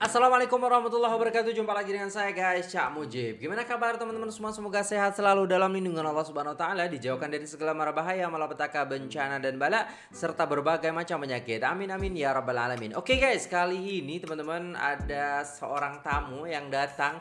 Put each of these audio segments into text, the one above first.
Assalamualaikum warahmatullahi wabarakatuh. Jumpa lagi dengan saya guys Cak Mujib. Gimana kabar teman-teman semua? Semoga sehat selalu dalam lindungan Allah subhanahu wa ta'ala Dijauhkan dari segala mara bahaya Malapetaka, bencana dan bala Serta berbagai macam penyakit. Amin amin ya rabbal alamin. Oke guys kali ini teman-teman Ada seorang tamu yang datang.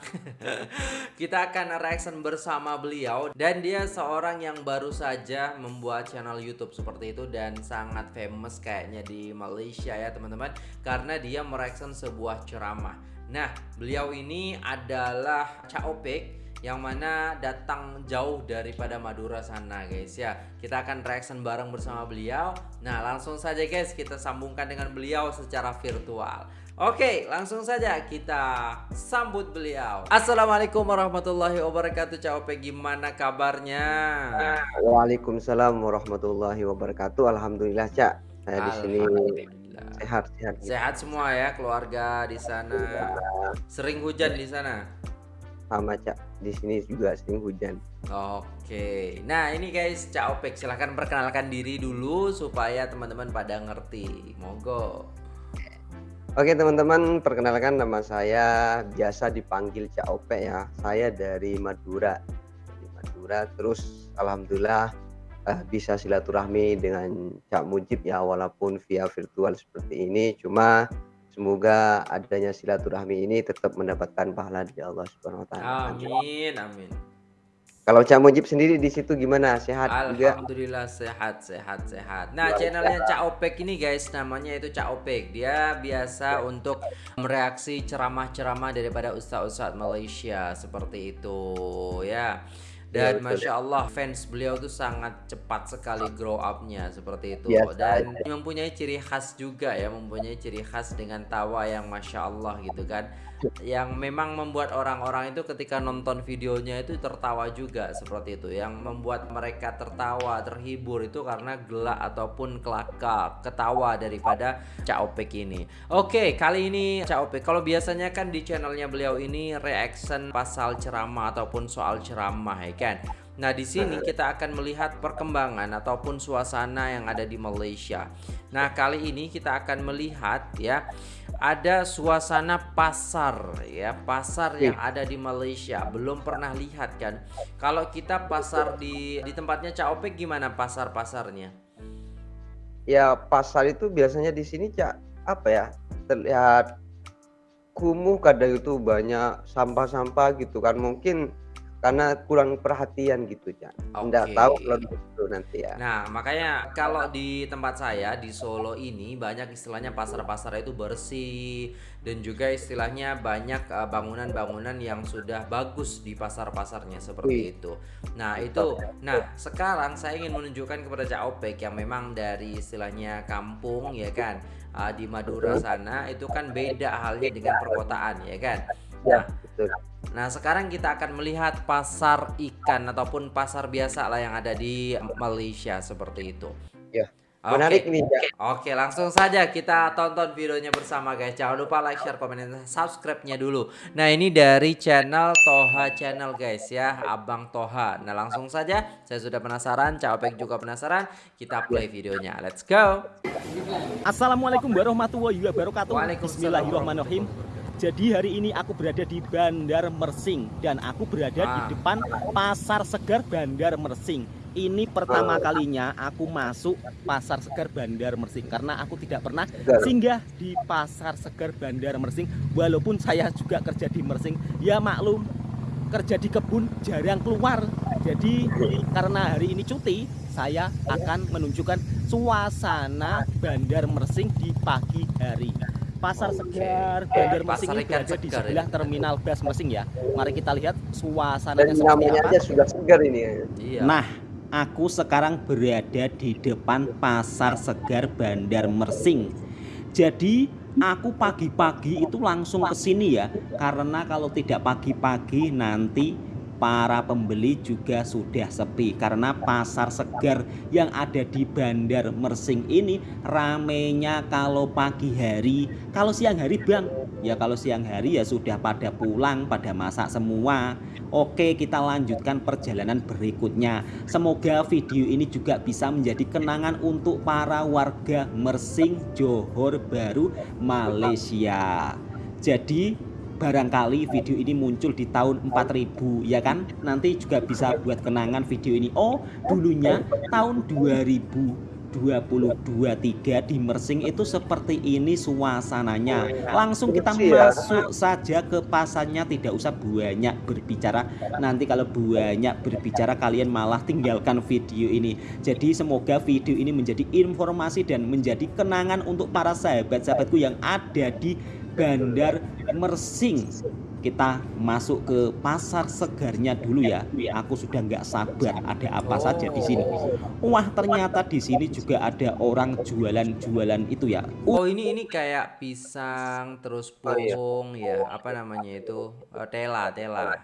Kita akan reaction bersama beliau Dan dia seorang yang baru saja Membuat channel youtube seperti itu Dan sangat famous kayaknya di Malaysia ya teman-teman. Karena dia mereaction sebuah ceramah ceramah. Nah, beliau ini adalah Cak Opek yang mana datang jauh daripada Madura sana guys ya. Kita akan reaction bareng bersama beliau. Nah, langsung saja guys kita sambungkan dengan beliau secara virtual. Oke, langsung saja kita sambut beliau. Assalamualaikum warahmatullahi wabarakatuh. Cak Opek gimana kabarnya? Waalaikumsalam warahmatullahi wabarakatuh. Alhamdulillah, Cak. Saya di sini sehat sehat. Gitu. sehat semua ya keluarga di sana. Sering hujan di sana? Sama cak. Di sini juga sering hujan. Oke. Nah ini guys cak opek silahkan perkenalkan diri dulu supaya teman-teman pada ngerti. Monggo. Oke teman-teman perkenalkan nama saya. Biasa dipanggil Cak Opek ya. Saya dari Madura. Di Madura terus Alhamdulillah uh, bisa silaturahmi dengan Cak Mujib ya walaupun via virtual seperti ini cuma semoga adanya silaturahmi ini tetap mendapatkan pahala dari Allah Subhanahu wa taala. Amin amin. Kalau Cak Mujib sendiri di situ gimana? Sehat Alhamdulillah juga? sehat sehat sehat. Nah, channelnya Cak Opek ini guys namanya itu Cak Opek. Dia biasa untuk mereaksi ceramah-ceramah daripada ustaz-ustaz Malaysia seperti itu ya. Dan ya, masya Allah fans beliau tuh sangat cepat sekali grow upnya seperti itu ya, dan ya. mempunyai ciri khas juga ya mempunyai ciri khas dengan tawa yang masya Allah gitu kan. Yang memang membuat orang-orang itu ketika nonton videonya itu tertawa juga seperti itu. Yang membuat mereka tertawa terhibur itu karena gelak ataupun kelakar ketawa daripada Cak Opek ini. Oke kali ini Cak Opek kalau biasanya kan di channelnya beliau ini reaction pasal ceramah ataupun soal ceramah ya kan Nah, di sini kita akan melihat perkembangan ataupun suasana yang ada di Malaysia. Nah, kali ini kita akan melihat ya ada suasana pasar ya, pasar yang ada di Malaysia. Belum pernah lihat kan? Kalau kita pasar di di tempatnya Cak Opek gimana pasar-pasarnya? Ya, pasar itu biasanya di sini Cak apa ya? Terlihat kumuh kadang itu banyak sampah-sampah gitu kan. Mungkin karena kurang perhatian gitu Cak. Okay. tahu kalau itu nanti ya. Nah, makanya kalau di tempat saya di Solo ini banyak istilahnya pasar-pasar itu bersih dan juga istilahnya banyak eh, bangunan-bangunan yang sudah bagus di pasar-pasarnya seperti itu. Nah, itu. Nah, sekarang saya ingin menunjukkan kepada Cak Opek yang memang dari istilahnya kampung ya kan. Uh, di Madura sana itu kan beda halnya dengan perkotaan ya kan. Ya, nah, betul. Nah, sekarang kita akan melihat pasar ikan ataupun pasar biasa lah yang ada di Malaysia seperti itu. Ya. Menarik okay. nih, ya. Oke, langsung saja kita tonton videonya bersama guys. Jangan lupa like, share, komen, dan subscribe-nya dulu. Nah, ini dari channel Toha Channel guys ya, Abang Toha. Nah, langsung saja. Saya sudah penasaran, Cawapek juga penasaran. Kita play videonya. Let's go. Assalamualaikum warahmatullahi wabarakatuh. Bismillahirrahmanirrahim. Jadi hari ini aku berada di Bandar Mersing dan aku berada ah. di depan Pasar Segar Bandar Mersing. Ini pertama kalinya aku masuk Pasar Segar Bandar Mersing karena aku tidak pernah singgah di Pasar Segar Bandar Mersing walaupun saya juga kerja di Mersing. Ya maklum, kerja di kebun jarang keluar. Jadi karena hari ini cuti, saya akan menunjukkan suasana Bandar Mersing di pagi hari. Pasar Segar Bandar Mersing ini berada di sebelah ya. terminal bus Mersing ya. Mari kita lihat suasananya seperti namanya apa. aja sudah segar ini. Ya. Iya. Nah, aku sekarang berada di depan Pasar Segar Bandar Mersing. Jadi aku pagi-pagi itu langsung ke sini ya, karena kalau tidak pagi-pagi nanti para pembeli juga sudah sepi karena pasar segar yang ada di Bandar Mersing ini ramenya kalau pagi hari kalau siang hari bang. Ya kalau siang hari ya sudah pada pulang pada masak semua. Oke kita lanjutkan perjalanan berikutnya. Semoga video ini juga bisa menjadi kenangan untuk para warga Mersing Johor Baru Malaysia. Jadi barangkali video ini muncul di tahun 4000 ya kan? Nanti juga bisa buat kenangan video ini. Oh dulunya tahun 2022-3 di Mersing itu seperti ini suasananya. Langsung kita masuk saja ke pasarnya tidak usah banyak berbicara. Nanti kalau banyak berbicara kalian malah tinggalkan video ini. Jadi semoga video ini menjadi informasi dan menjadi kenangan untuk para sahabat-sahabatku yang ada di Bandar Mersing kita masuk ke pasar segarnya dulu ya. Aku sudah nggak sabar ada apa saja di sini. Wah ternyata di sini juga ada orang jualan-jualan itu ya. Oh ini ini kayak pisang terus pohon ya apa namanya itu uh, tela tela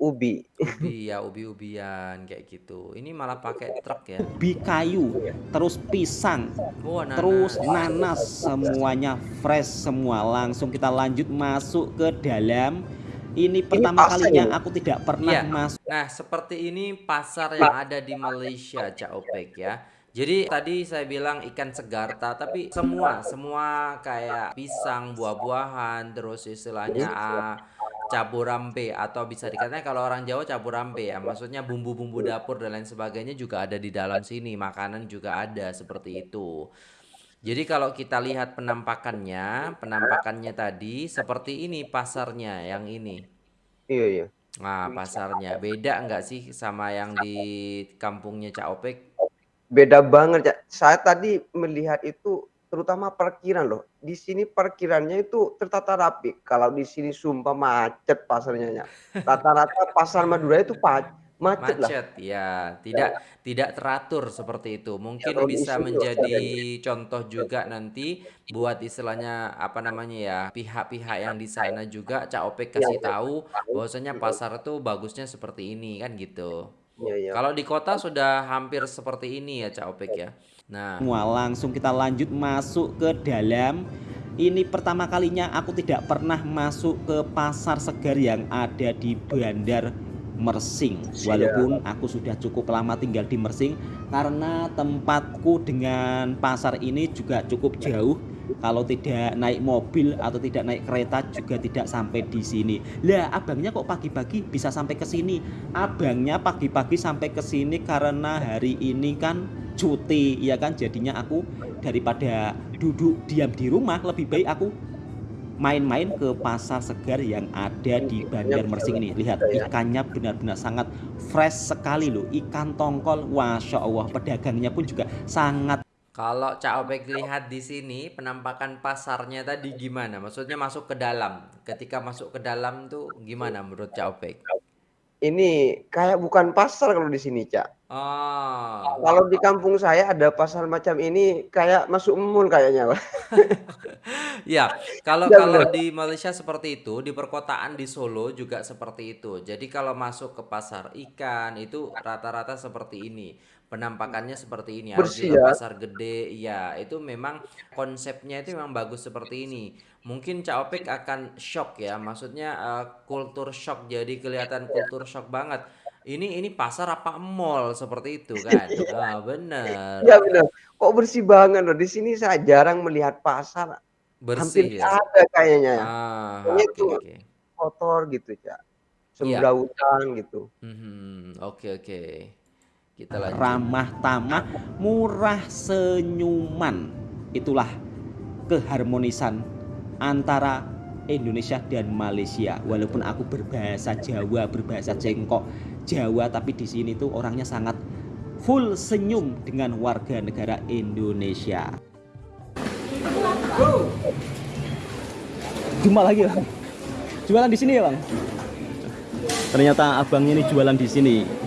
ubi. Ubi ya, ubi-ubian kayak gitu. Ini malah pakai truk ya. Ubi kayu, terus pisang, oh, nanas. terus nanas, semuanya fresh semua. Langsung kita lanjut masuk ke dalam. Ini pertama ini kalinya aku tidak pernah ya. masuk. Nah, seperti ini pasar yang ada di Malaysia, Cak Opek ya. Jadi tadi saya bilang ikan segarta, tapi semua semua kayak pisang, buah-buahan, terus istilahnya ah, caburampe atau bisa dikatakan kalau orang Jawa caburampe ya maksudnya bumbu-bumbu dapur dan lain sebagainya juga ada di dalam sini makanan juga ada seperti itu. Jadi kalau kita lihat penampakannya penampakannya tadi seperti ini pasarnya yang ini. Iya iya. Nah pasarnya. Beda enggak sih sama yang di kampungnya Cak Opek? Beda banget Cak. Saya tadi melihat itu terutama parkiran loh. Di sini parkirannya itu tertata rapi. Kalau di sini sumpah macet pasarnya. Rata-rata pasar Madura itu macet, macet lah. ya. Tidak ya. tidak teratur seperti itu. Mungkin ya, bisa menjadi contoh juga nanti buat istilahnya apa namanya ya pihak-pihak yang di sana juga Cak Opek kasih ya, tahu bahwasanya pasar itu bagusnya seperti ini kan gitu. Ya, ya. Kalau di kota sudah hampir seperti ini ya Cak Opek ya. Nah, semua langsung kita lanjut masuk ke dalam. Ini pertama kalinya aku tidak pernah masuk ke pasar segar yang ada di Bandar Mersing. Walaupun aku sudah cukup lama tinggal di Mersing karena tempatku dengan pasar ini juga cukup jauh kalau tidak naik mobil atau tidak naik kereta juga tidak sampai di sini. Lah, abangnya kok pagi-pagi bisa sampai ke sini? Abangnya pagi-pagi sampai ke sini karena hari ini kan cuti, ya kan? Jadinya aku daripada duduk diam di rumah lebih baik aku main-main ke pasar segar yang ada di Bandar Mersing ini. Lihat ikannya benar-benar sangat fresh sekali loh. Ikan tongkol, masya Allah. Pedagangnya pun juga sangat kalau Cak Opek lihat di sini penampakan pasarnya tadi gimana? Maksudnya masuk ke dalam. Ketika masuk ke dalam tuh gimana menurut Cak Opek? Ini kayak bukan pasar kalau di sini, Cak. Oh. Kalau di kampung saya ada pasar macam ini kayak masuk mall kayaknya, ya, kalau ya, kalau di Malaysia seperti itu, di perkotaan di Solo juga seperti itu. Jadi kalau masuk ke pasar ikan itu rata-rata seperti ini penampakannya seperti ini juga ya. pasar gede. Ya itu memang konsepnya itu memang bagus seperti ini. Mungkin Cak Opik akan shock ya maksudnya uh, kultur shock. Jadi kelihatan kultur shock banget. Ini ini pasar apa mall? Seperti itu kan? Ah benar ya benar kok bersih banget loh? Di sini saya jarang melihat pasar. Bersih hampir ya? ada kayaknya ah, okay, itu okay. kotor gitu ya sembrautan ya. gitu. Oke mm -hmm. oke okay, okay. Kita lanjut. Ramah tamah, murah senyuman. Itulah keharmonisan antara Indonesia dan Malaysia. Walaupun aku berbahasa Jawa, berbahasa Cengkok Jawa, tapi di sini tuh orangnya sangat full senyum dengan warga negara Indonesia. Jumpa lagi bang. Jualan di sini ya bang. Ternyata abangnya ini jualan di sini.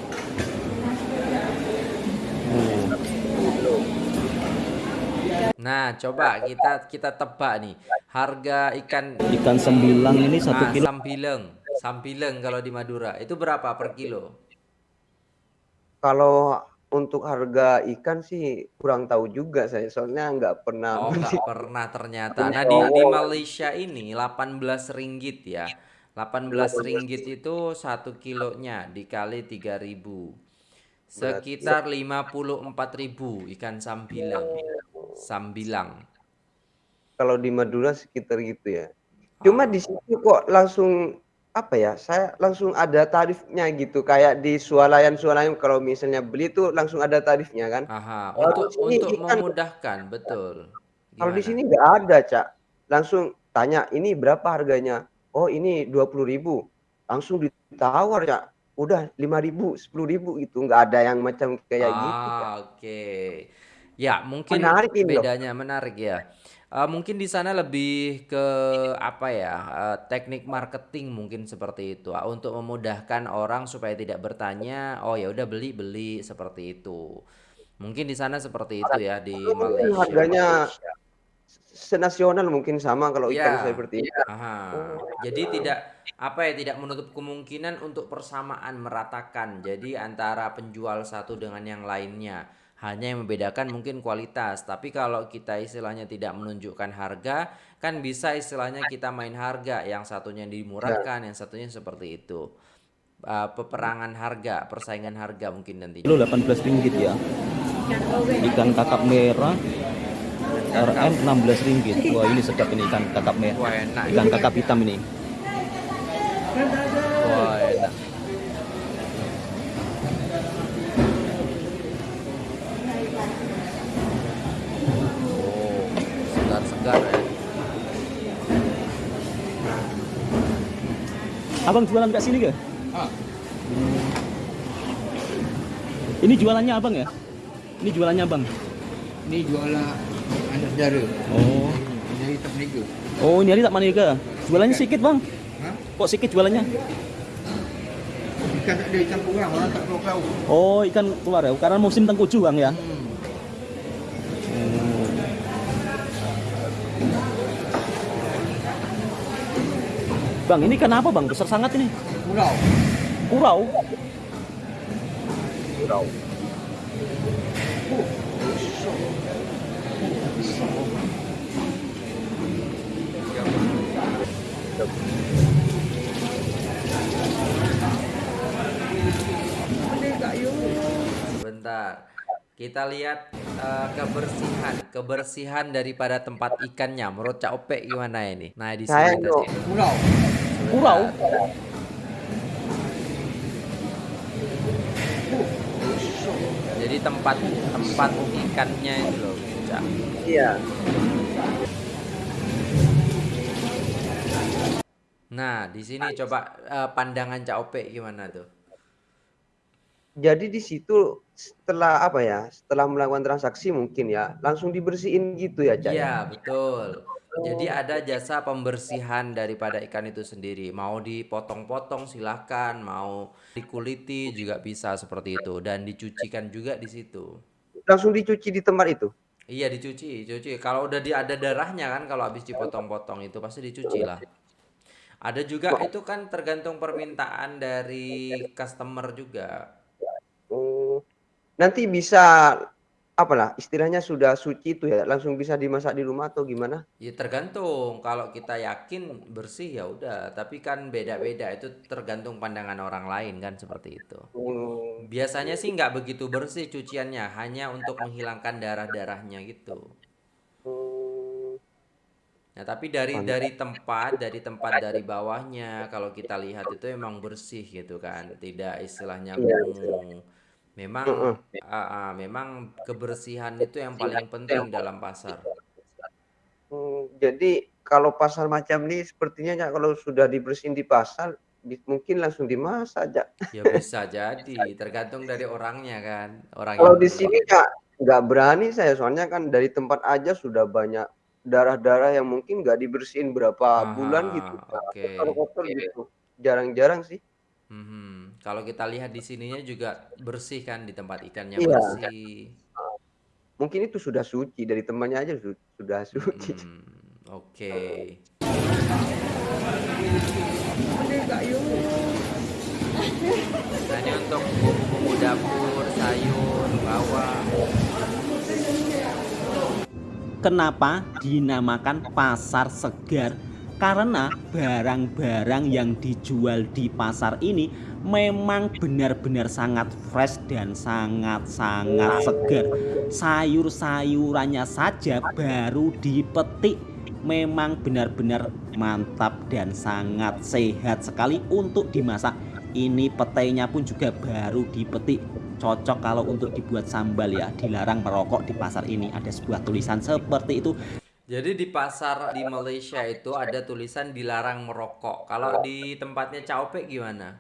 Nah, coba kita kita tebak nih. Harga ikan ikan sembilang ini satu nah, kilo. Sambileng, sambileng kalau di Madura. Itu berapa per kilo? Kalau untuk harga ikan sih kurang tahu juga saya soalnya nggak pernah oh nggak pernah ternyata. Nah di, di Malaysia ini 18 ringgit ya. 18 ringgit itu satu kilonya dikali 3000 sekitar 54.000 ikan sambilang Sambilang. Kalau di Madura sekitar gitu ya. Cuma di situ kok langsung apa ya, saya langsung ada tarifnya gitu, kayak di swalayan-swalayan kalau misalnya beli tuh langsung ada tarifnya kan. Aha, untuk sini untuk ikan memudahkan, betul. kalau di Gimana? sini nggak ada, Cak. Langsung tanya, "Ini berapa harganya?" "Oh, ini 20.000." Langsung ditawar, Cak. Udah 5.000, 10.000 gitu, nggak ada yang macam kayak gitu. Ah, oke. Ya, mungkin Menarik ini loh. bedanya menarik ya. Eee, mungkin di sana lebih ke apa ya, eee, teknik marketing mungkin seperti itu, ah, untuk memudahkan orang supaya tidak bertanya, oh ya udah beli beli, seperti itu. Mungkin di sana seperti itu ya di mungkin Malaysia. harganya senasional mungkin sama kalau ikan Iya, seperti ini. aha. Jadi tidak apa ya, tidak menutup kemungkinan untuk persamaan, meratakan. Jadi antara penjual satu dengan yang lainnya. Hanya yang membedakan mungkin kualitas. Tapi kalau kita istilahnya tidak menunjukkan harga, kan bisa istilahnya kita main harga, yang satunya Ya. dimurahkan, yang satunya seperti itu. Eee, peperangan harga, persaingan harga mungkin nantinya. Kilo 18 ringgit ya. Ikan kakap merah RM 16 ringgit. Wah, ini sedap ini ikan kakap merah. Wah, enak. Ikan kakap hitam ini. Wah, enak. Oh, segar-segar ya. Abang jualan kat sini ke? Ini jualannya abang ya? Ini jualannya abang. Ni jualan anak saudara. Oh. Jadi tak meniaga. Oh, ini hari tak ke? Jualannya sedikit, Bang. Ha? Kok sedikit jualannya? Ikan tak ada ikan kurang, orang tak keluar. Oh, ikan keluar ya. Karena musim tengkuju, Bang ya. Hmm. Bang, ini kenapa, Bang? Besar sangat ini. Pulau. Kurau. Kurau. Bentar. Kita lihat eh, kebersihan, kebersihan daripada tempat ikannya. Menurut Cak Opek gimana ini? Nah, di sini no. Kurau. Jadi tempat tempat ikannya itu loh, Cak. Iya. Nah, di sini coba eh, pandangan Cak Opek gimana tuh? Jadi di situ setelah apa ya, setelah melakukan transaksi mungkin ya, langsung dibersihin gitu ya, Cak? ya? Iya, betul. Jadi ada jasa pembersihan daripada ikan itu sendiri. Mau dipotong-potong silahkan, mau dikuliti juga bisa seperti itu dan dicucikan juga di situ. Langsung dicuci di tempat itu. Iya dicuci, cuci. Kalau udah di ada darahnya kan kalau habis dipotong-potong itu pasti dicuci lah. Ada juga itu kan tergantung permintaan dari customer juga. Oh. Nanti bisa apalah istilahnya sudah suci itu ya, langsung bisa dimasak di rumah atau gimana? Ya tergantung. Kalau kita yakin bersih ya udah, tapi kan beda-beda itu tergantung pandangan orang lain kan seperti itu. Oh. Biasanya sih nggak begitu bersih cuciannya, hanya untuk menghilangkan darah-darahnya gitu. Oh. Nah, tapi dari Mantap. dari tempat, dari tempat dari bawahnya kalau kita lihat itu emang bersih gitu kan, tidak istilahnya Iya. kumuh. Memang Heeh. ah, ah, memang kebersihan itu yang paling penting dalam pasar. Oh, jadi kalau pasar macam ini sepertinya Cak, kalau sudah dibersihin di pasar, di mungkin langsung dimasak, Cak. Ya bisa jadi, tergantung dari orangnya kan, orang Kalau yang di sini Kak, nggak berani saya, soalnya kan dari tempat aja sudah banyak darah-darah yang mungkin nggak dibersihin berapa bulan gitu, Aha, oke. Kotor-kotor gitu. Jarang-jarang sih. Mhm. Kalau kita lihat di sininya juga bersih kan di tempat ikannya Iya. bersih. Mungkin itu sudah suci, dari temannya aja su sudah suci. Mhm, oke. Nah, ini untuk bumbu-bumbu dapur, sayur, bawang. Kenapa dinamakan pasar segar? Karena barang-barang yang dijual di pasar ini memang benar-benar sangat fresh dan sangat-sangat segar. Sayur-sayurannya saja baru dipetik. Memang benar-benar mantap dan sangat sehat sekali untuk dimasak. Ini petainya pun juga baru dipetik. Cocok kalau untuk dibuat sambal ya dilarang merokok di pasar ini. Ada sebuah tulisan seperti itu jadi di pasar di Malaysia itu ada tulisan dilarang merokok. Kalau di tempatnya Caope gimana?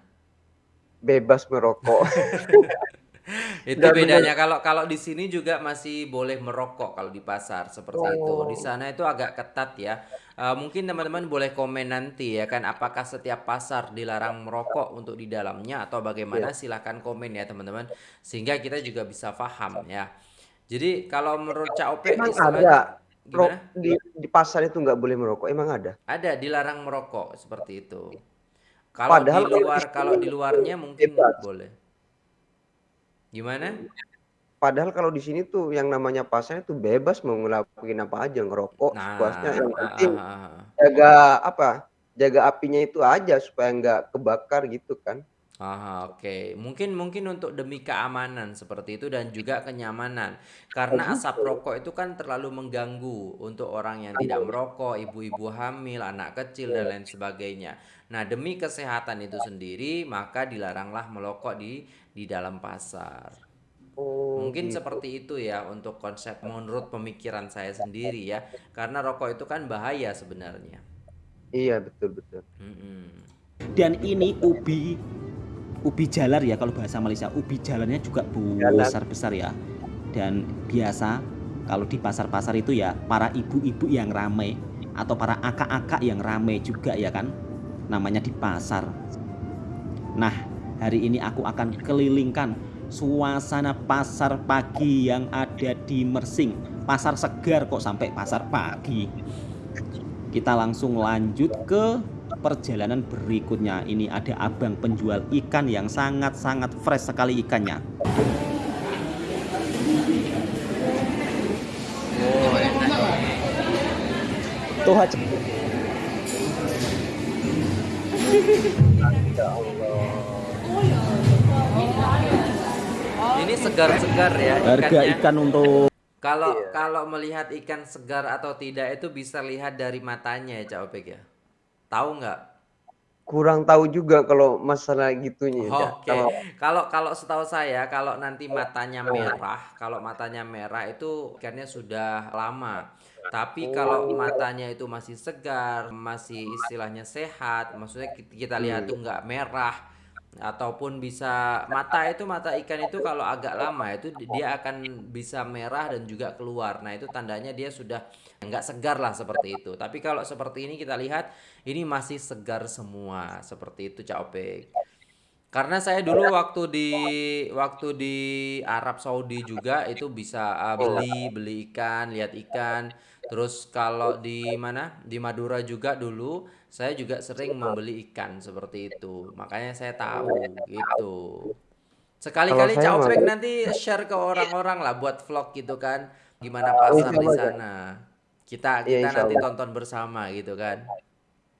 Bebas merokok. itu bedanya kalau kalau di sini juga masih boleh merokok kalau di pasar seperti oh. itu di sana itu agak ketat ya uh, mungkin teman-teman boleh komen nanti ya kan apakah setiap pasar dilarang merokok untuk di dalamnya atau bagaimana yeah. silahkan komen ya teman-teman sehingga kita juga bisa paham ya jadi kalau menurut Cak Ope emang ada Gimana? Di, di pasar itu nggak boleh merokok, emang ada? Ada, dilarang merokok seperti itu. Kalau Padahal di luar, kalau di luarnya mungkin bebas. boleh. Gimana? Padahal kalau di sini tuh yang namanya pasar itu bebas mau ngelakuin apa aja, ngerokok, nah, sepuasnya. Yang penting ah, ah, ah. jaga apa? Jaga apinya itu aja supaya nggak kebakar gitu kan. Ah, oke. Okay. Mungkin mungkin untuk demi keamanan seperti itu dan juga kenyamanan. Karena asap rokok itu kan terlalu mengganggu untuk orang yang tidak merokok, ibu-ibu hamil, anak kecil dan lain sebagainya. Nah, demi kesehatan itu sendiri, maka dilaranglah merokok di di dalam pasar. Oh, Mungkin gitu. seperti itu ya untuk konsep menurut pemikiran saya sendiri ya. Karena rokok itu kan bahaya sebenarnya. Iya, betul betul. -hmm. Dan ini ubi ubi jalar ya kalau bahasa Malaysia. Ubi jalarnya juga besar besar ya. Dan biasa kalau di pasar-pasar itu ya para ibu-ibu yang ramai atau para akak-akak yang ramai juga ya kan namanya di pasar. Nah hari ini aku akan kelilingkan suasana pasar pagi yang ada di Mersing. Pasar segar kok sampai pasar pagi. Kita langsung lanjut ke perjalanan berikutnya ini ada abang penjual ikan yang sangat-sangat fresh sekali ikannya. Oh tuh aja. Ini segar-segar ya harga ikan untuk kalau iya. kalau melihat ikan segar atau tidak itu bisa lihat dari matanya ya Cak Opek ya Tahu nggak? Kurang tahu juga kalau masalah gitunya. Oke. Okay. Kalau kalau setahu saya kalau nanti matanya merah, kalau matanya merah itu ikannya sudah lama. Tapi kalau oh. matanya itu masih segar, masih istilahnya sehat, maksudnya kita lihat tuh nggak merah, ataupun bisa mata itu mata ikan itu kalau agak lama itu dia akan bisa merah dan juga keluar. Nah itu tandanya dia sudah nggak segar lah seperti itu. Tapi kalau seperti ini kita lihat ini masih segar semua seperti itu Cak Opek karena saya dulu waktu di waktu di Arab Saudi juga itu bisa uh, beli beli ikan lihat ikan. Terus kalau di mana? Di Madura juga dulu saya juga sering membeli ikan seperti itu makanya saya tahu gitu sekali-kali Cak nanti share ke orang-orang lah buat vlog gitu kan gimana pasar di sana kita iya, kita nanti tonton bersama gitu kan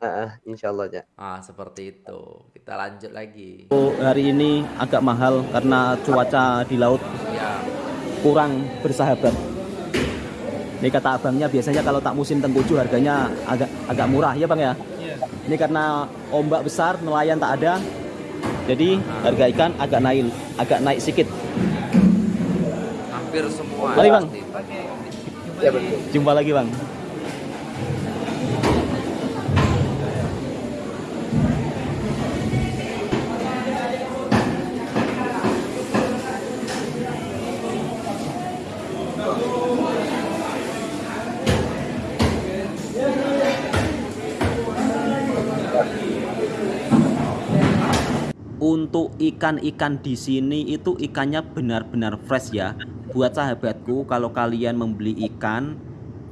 Uh, insya Allah ya. Ah seperti itu. Kita lanjut lagi. Hari ini agak mahal karena cuaca di laut ya. kurang bersahabat. Ini kata abangnya biasanya kalau tak musim tengkuju harganya agak agak murah ya bang ya. Ini karena ombak besar, nelayan tak ada. Jadi harga ikan agak naik, agak naik sedikit. Hampir semua. Mari bang. Ya, Jumpa lagi bang. Untuk ikan-ikan di sini itu ikannya benar-benar fresh ya. Buat sahabatku kalau kalian membeli ikan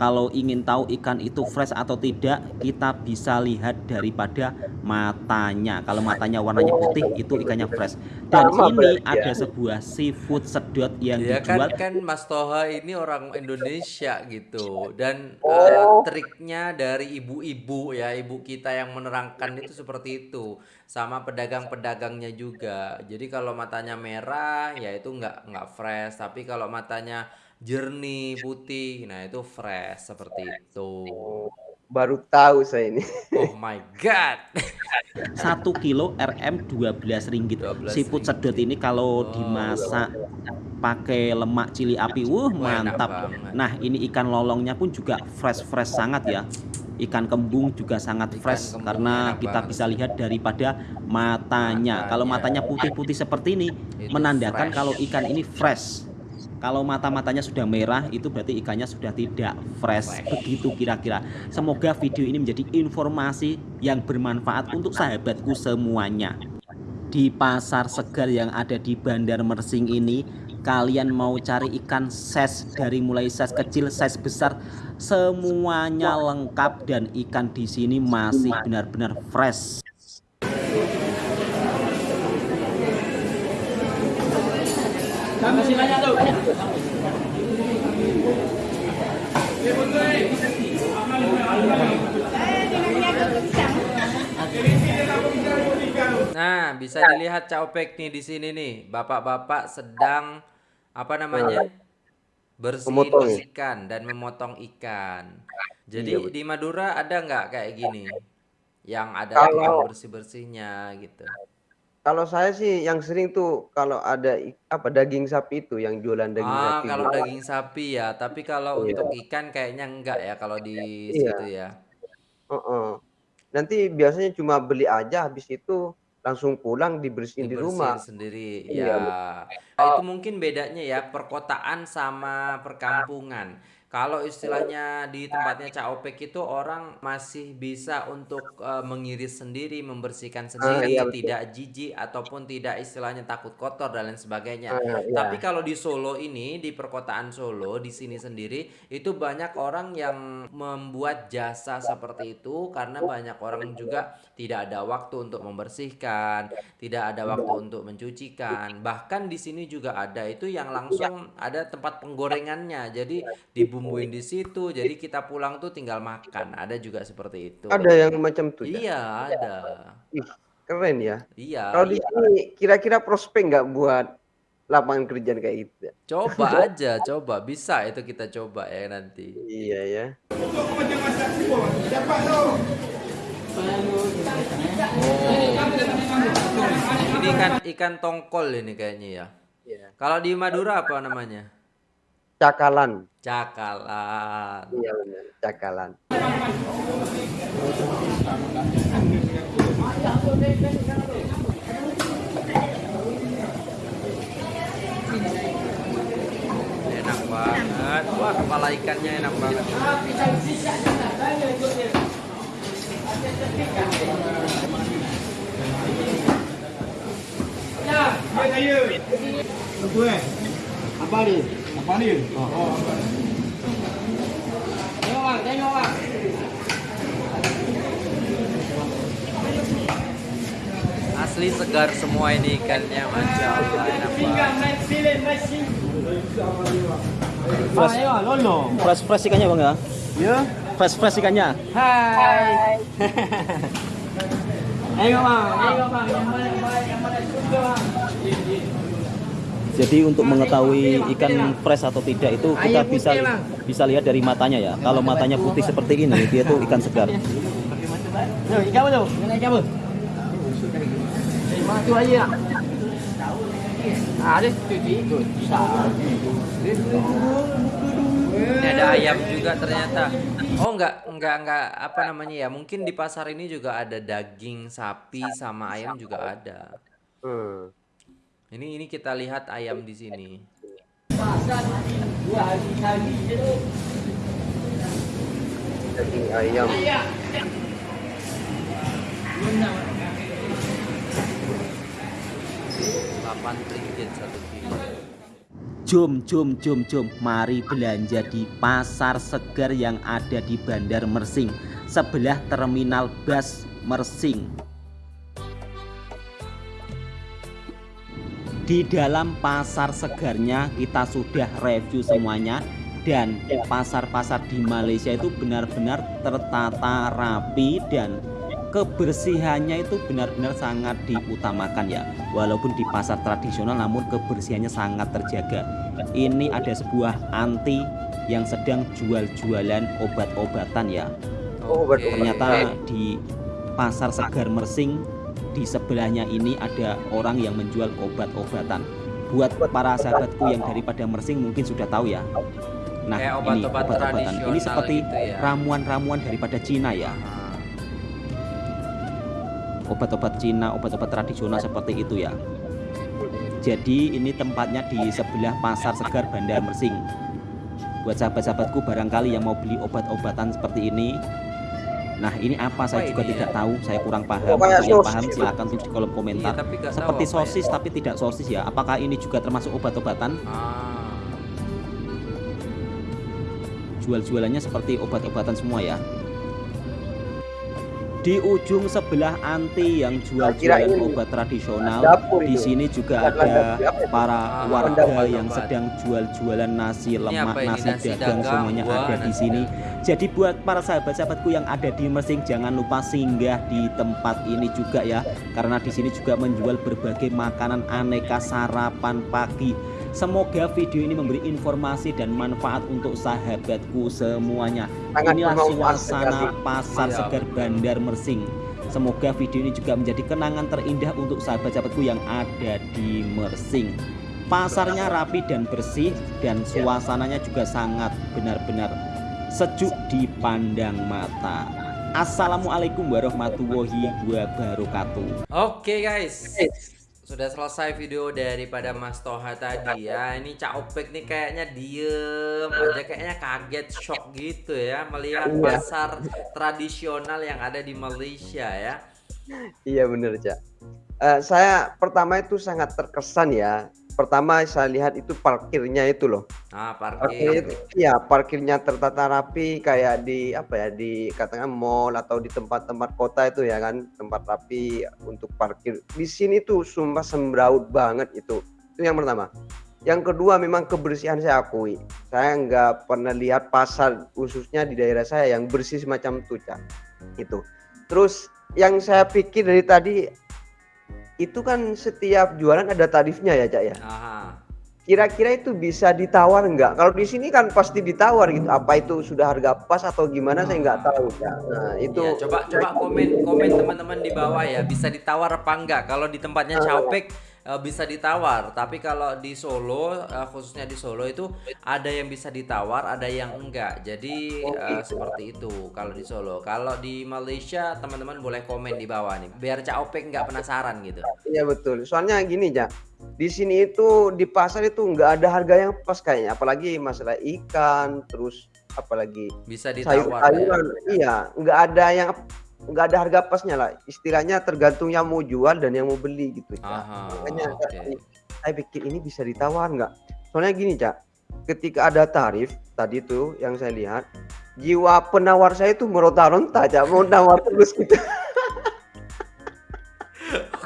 kalau ingin tahu ikan itu fresh atau tidak, kita bisa lihat daripada matanya. Kalau matanya warnanya putih, itu ikannya fresh. Dan ini ada sebuah seafood sedot yang ya dijual. kan, kan Mas Toha ini orang Indonesia gitu. Dan uh, triknya dari ibu-ibu ya, ibu kita yang menerangkan itu seperti itu. Sama pedagang-pedagangnya juga. Jadi kalau matanya merah, ya itu nggak nggak fresh. Tapi kalau matanya jernih putih nah itu fresh seperti itu baru tahu saya ini. Oh my god. Satu kilo RM 12 ringgit. 12 Siput sedot ini kalau dimasak pakai lemak cili api, wuh mantap. Nah, ini ikan lolongnya pun juga fresh-fresh sangat ya. Ikan kembung juga sangat fresh kembung karena kita banget. bisa lihat daripada matanya. Kalau Matanya. matanya putih-putih seperti ini Itu menandakan fresh. kalau ikan ini fresh. Kalau mata-matanya sudah merah itu berarti ikannya sudah tidak fresh. Begitu kira-kira. Semoga video ini menjadi informasi yang bermanfaat untuk sahabatku semuanya. Di pasar segar yang ada di Bandar Mersing ini, kalian mau cari ikan ses dari mulai ses kecil, ses besar, semuanya lengkap dan ikan di sini masih benar-benar fresh. Nah, bisa dilihat Caopek nih di sini nih. Bapak-bapak sedang apa namanya? Ya? ikan dan memotong ikan. Jadi Iya, di Madura ada nggak kayak gini? Yang ada tukang bersih-bersihnya gitu. Kalau saya sih yang sering tuh kalau ada apa daging sapi itu yang jualan daging Ah, sapi. kalau daging sapi ya, tapi kalau Iya. untuk ikan kayaknya enggak ya kalau di Iya. situ ya. Heeh. Nanti biasanya cuma beli aja habis itu langsung pulang dibersihin di Dibersihin rumah. sendiri. Iya, Ya. Nah, itu mungkin bedanya ya perkotaan sama perkampungan. Kalau istilahnya di tempatnya Cak Opek itu orang masih bisa untuk eh, mengiris sendiri, membersihkan sendiri, iya, betul. tidak jijik ataupun tidak istilahnya takut kotor dan lain sebagainya. Ah, iya. Tapi kalau di Solo ini, di perkotaan Solo, di sini sendiri, itu banyak orang yang membuat jasa seperti itu karena banyak orang juga tidak ada waktu untuk membersihkan, tidak ada waktu untuk mencucikan. Bahkan di sini juga ada itu yang langsung ada tempat penggorengannya. Jadi dibumbuin di situ, jadi kita pulang tuh tinggal makan. Ada juga seperti itu. Ada yang macam tuh ya. Iya, ada. Ih, keren ya. Iya. Kalau di sini kira-kira prospek nggak buat lapangan kerjaan kayak gitu ya? Coba aja, coba. Bisa itu kita coba ya nanti. Iya ya. Ini kan ikan tongkol ini kayaknya ya. Iya. Kalau di Madura apa namanya? Cakalan. Cakalan. Iya benar, cakalan. Enak banget. Wah, kepala ikannya enak banget. Apa ni? Apa ni? Oh. Tengok bang, tengok bang. Asli segar semua ini ikannya, masya Allah enak. Fresh, fresh, fresh ikannya bang ya? Ya. Fresh, fresh ikannya. Hai. Tengok bang, tengok bang. Yang mana yang mana yang mana suka bang. Jadi untuk mengetahui ikan fresh atau tidak itu kita bisa bisa lihat dari matanya ya. Kalau matanya putih seperti ini dia tuh ikan segar. Ini ada ayam juga ternyata. Oh enggak, enggak, enggak apa namanya ya? Mungkin di pasar ini juga ada daging sapi sama ayam juga ada. Hmm. Ini ini kita lihat ayam di sini. Daging ayam. Delapan ringgit satu. Jom, jom, jom, jom. Mari belanja di pasar segar yang ada di Bandar Mersing, sebelah terminal bus Mersing. Di dalam pasar segarnya kita sudah review semuanya dan pasar-pasar di Malaysia itu benar-benar tertata rapi dan kebersihannya itu benar-benar sangat diutamakan ya. Walaupun di pasar tradisional namun kebersihannya sangat terjaga. Ini ada sebuah anti yang sedang jual-jualan obat-obatan ya. Oh, obat. Ternyata di pasar Segar Mersing di sebelahnya ini ada orang yang menjual obat-obatan. Buat para sahabatku yang daripada Mersing mungkin sudah tahu ya. Nah, Kayak ini obat-obat obat-obatan. Ini seperti gitu ya. ramuan-ramuan daripada Cina ya. Obat-obat Cina, obat-obat tradisional seperti itu ya. Jadi ini tempatnya di sebelah pasar Segar Bandar Mersing. Buat sahabat-sahabatku barangkali yang mau beli obat-obatan seperti ini Nah ini apa? Saya juga tidak ya? tahu. Saya kurang paham. Untuk yang sosis paham gitu. silahkan tulis di kolom Iya, komentar tapi tahu Seperti apa ya. sosis tapi tidak sosis ya. Apakah ini juga termasuk obat-obatan? Ah, Jual-jualannya seperti obat-obatan semua ya Di ujung sebelah anti yang jual-jualan obat tradisional dapur Di itu. sini juga ada para Ah, warga yang sedang jual-jualan nasi lemak, nasi, Nasi dagang, dagang, semuanya wah, ada di sini. Jadi buat para sahabat-sahabatku yang ada di Mersing jangan lupa singgah di tempat ini juga ya, karena di sini juga menjual berbagai makanan aneka sarapan pagi. Semoga video ini memberi informasi dan manfaat untuk sahabatku semuanya. Sangat Inilah suasana pasar Iya, segar Bandar Mersing. Semoga video ini juga menjadi kenangan terindah untuk sahabat-sahabatku yang ada di Mersing. Pasarnya rapi dan bersih dan suasananya juga sangat benar-benar sejuk dipandang mata. Assalamualaikum warahmatullahi wabarakatuh. Oke guys, sudah selesai video daripada Mas Toha tadi ya. Ini Cak Opek nih kayaknya diem aja, kayaknya kaget, shock gitu ya melihat Iya. pasar tradisional yang ada di Malaysia ya. Iya bener Cak. Eh, saya pertama itu sangat terkesan ya. Pertama saya lihat itu parkirnya itu loh. Nah, Parkir parkir. iya parkirnya tertata rapi kayak di apa ya di katakan mall atau di tempat-tempat kota itu ya kan tempat rapi untuk parkir. Di sini tuh sumpah sembraut banget itu. Itu yang pertama. Yang kedua memang kebersihan saya akui. Saya nggak pernah lihat pasar khususnya di daerah saya yang bersih semacam itu Cak. Itu. Terus yang saya pikir dari tadi itu kan setiap jualan ada tarifnya ya Cak ya. Kira-kira itu bisa ditawar nggak? Kalau di sini kan pasti ditawar gitu. Apa itu sudah harga pas atau gimana saya nggak tahu ya. Nah itu Iya, coba coba komen komen teman-teman di bawah ya, bisa ditawar apa enggak? Kalau di tempatnya Caopek eh, bisa ditawar, tapi kalau di Solo eh, khususnya di Solo itu ada yang bisa ditawar, ada yang enggak. Jadi gitu. seperti itu kalau di Solo. Kalau di Malaysia teman-teman boleh komen di bawah nih, biar Caopek nggak penasaran gitu. Iya betul. Soalnya gini ya. Di sini itu di pasar itu nggak ada harga yang pas kayaknya. Apalagi masalah ikan, terus apalagi Bisa ditawar. ya. sayur-sayuran. Iya, nggak ada yang nggak ada harga pasnya lah. Istilahnya tergantung yang mau jual dan yang mau beli gitu. Cak. Aha, Makanya oke. saya, saya pikir ini bisa ditawar nggak? Soalnya gini cak, ketika ada tarif tadi tuh yang saya lihat, jiwa penawar saya itu meronta-ronta cak, mau nawar terus gitu.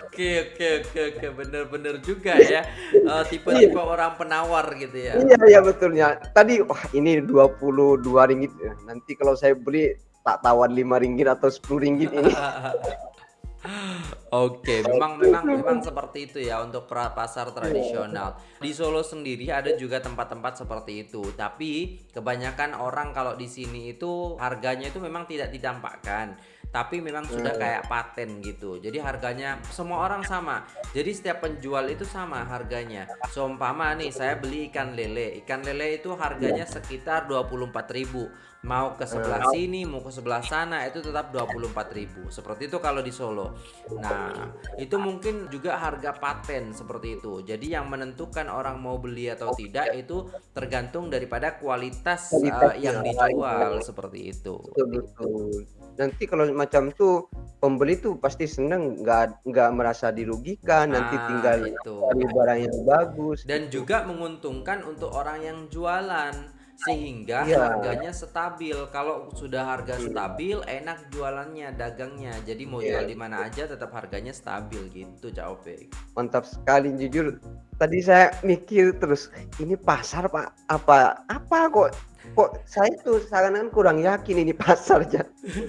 Oke oke oke oke bener-bener juga ya Eh, tipe-tipe orang penawar gitu ya. iya iya betulnya. Tadi wah ini 22 ringgit. Nanti kalau saya beli tak tawar 5 ringgit atau 10 ringgit ini. Oke, memang memang memang seperti itu ya untuk pasar tradisional. Di Solo sendiri ada juga tempat-tempat seperti itu, tapi kebanyakan orang kalau di sini itu harganya itu memang tidak ditampakkan, tapi memang sudah kayak paten gitu. Jadi harganya semua orang sama. Jadi setiap penjual itu sama harganya. Seumpama nih saya beli ikan lele. Ikan lele itu harganya sekitar 24.000 mau ke sebelah sini mau ke sebelah sana itu tetap 24.000 seperti itu kalau di Solo nah itu mungkin juga harga paten seperti itu jadi yang menentukan orang mau beli atau tidak itu tergantung daripada kualitas uh, yang dijual seperti itu Betul. Nanti kalau macam tuh pembeli tuh pasti seneng nggak nggak merasa dirugikan. Nanti Nah, tinggal itu. barang yang bagus. dan juga menguntungkan untuk orang yang jualan sehingga Iya. harganya stabil. Kalau sudah harga stabil enak jualannya dagangnya. Jadi mau Iya. jual di mana aja tetap harganya stabil gitu Cak Opek mantap sekali jujur. Tadi saya mikir terus ini pasar pak apa apa kok kok saya tuh seakan kurang yakin ini pasar ya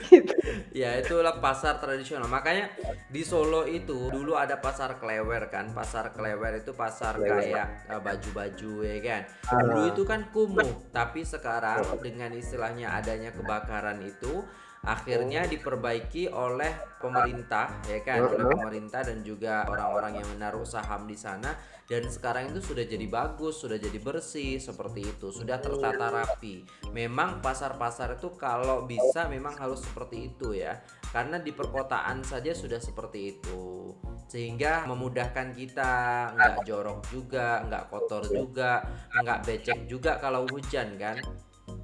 gitu. ya itulah pasar tradisional. Makanya di Solo itu dulu ada pasar klewer kan. Pasar klewer itu pasar kayak uh, baju-baju ya kan? Dulu itu kan kumuh. Tapi sekarang dengan istilahnya adanya kebakaran itu akhirnya diperbaiki oleh pemerintah ya kan? Oleh pemerintah dan juga orang-orang yang menaruh saham di sana. Dan sekarang itu sudah jadi bagus sudah jadi bersih seperti itu. Sudah tertata rapi. Memang pasar-pasar itu kalau bisa memang harus seperti itu ya. Karena di perkotaan saja sudah seperti itu. Sehingga memudahkan kita. Nggak jorok juga nggak kotor juga nggak becek juga kalau hujan kan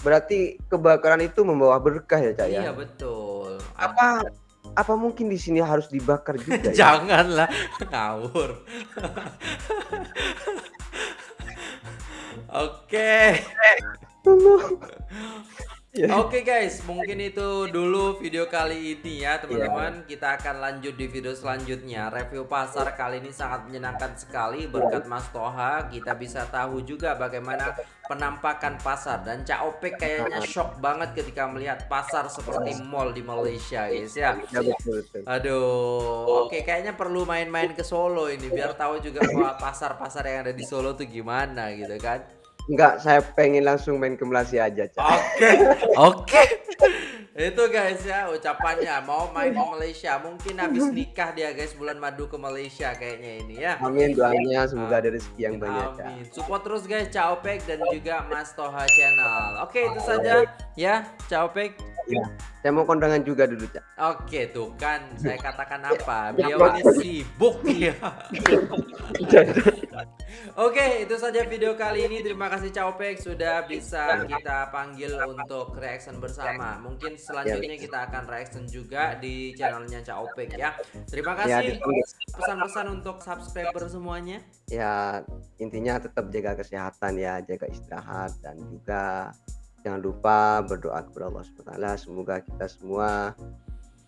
Berarti kebakaran itu membawa berkah ya, Cak ya? Iya, betul. Apa apa mungkin di sini harus dibakar juga ya? Janganlah, ngawur. Oke. Ya. Oke guys, mungkin itu dulu video kali ini ya teman-teman. Kita akan lanjut di video selanjutnya. Review pasar kali ini sangat menyenangkan sekali berkat Mas Toha. Kita bisa tahu juga bagaimana penampakan pasar dan Cak Opek kayaknya shock banget ketika melihat pasar seperti mall di Malaysia guys ya. Ya, betul. Aduh, oke kayaknya perlu main-main ke Solo ini biar tahu juga bahwa pasar-pasar yang ada di Solo tuh gimana gitu kan. Enggak, saya pengen langsung main ke Malaysia aja, Cak. Oke, oke. Itu guys ya ucapannya mau main ke Malaysia. Mungkin habis nikah dia guys bulan madu ke Malaysia kayaknya ini ya. Amin doanya semoga ada rezeki yang banyak, Cak. Amin. Support terus guys Caopek dan juga Mas Toha Channel. Oke, itu saja ya Caopek. Ya, saya mau kondangan juga dulu, Cak. Oke, tuh kan saya katakan apa? Beliau ini sibuk ya. Oke, itu saja video kali ini. Terima kasih Caopek sudah bisa kita panggil untuk reaction bersama. Mungkin selanjutnya kita akan reaction juga di channelnya Caopek ya. Terima Ya, kasih. Pesan-pesan untuk subscriber semuanya. ya intinya tetap jaga kesehatan ya, jaga istirahat dan juga jangan lupa berdoa kepada Allah SWT. Semoga kita semua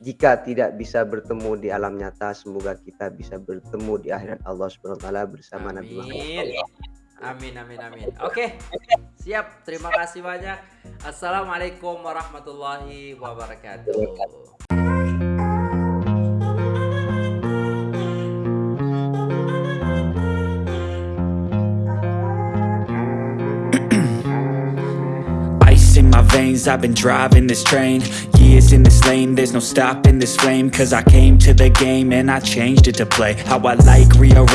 jika tidak bisa bertemu di alam nyata, semoga kita bisa bertemu di akhirat Allah SWT bersama Nabi Muhammad. Amin. Amin amin amin. Oke. Siap. Terima kasih banyak. Assalamualaikum warahmatullahi wabarakatuh. I've been driving this train. Years in this lane, there's no stopping this flame. Cause I came to the game and I changed it to play. How I like, rearrange